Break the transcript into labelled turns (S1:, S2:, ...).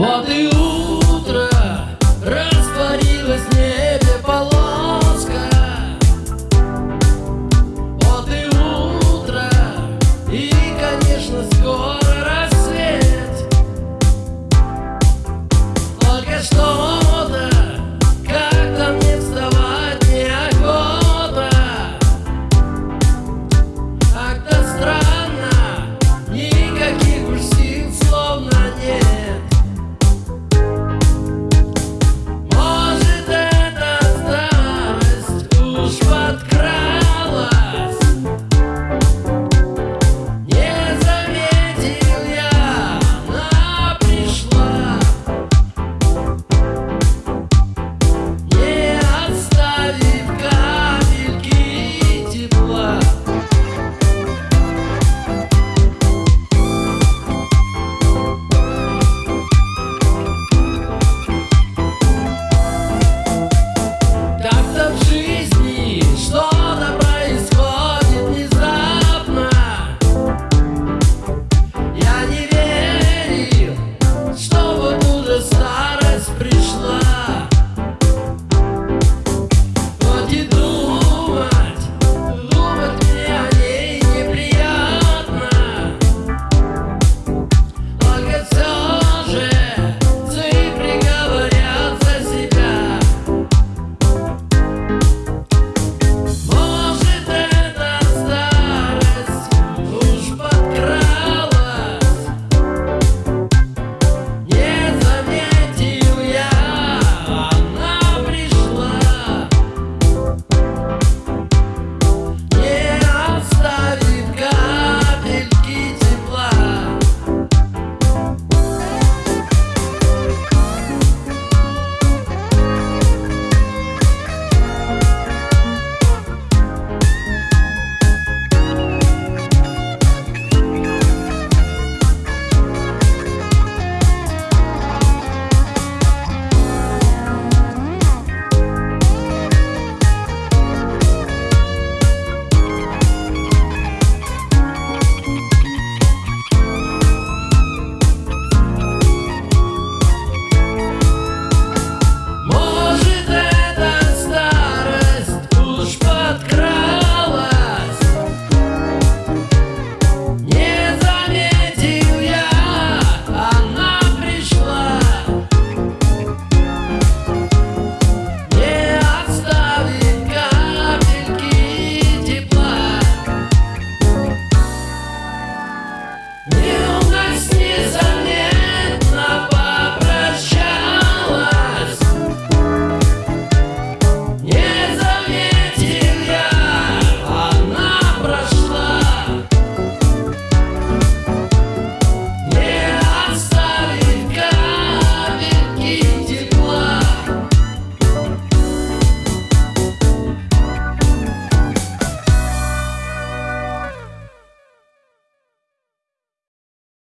S1: Вот и утро растворилось в небе полоска. Вот и утро и, конечно, скоро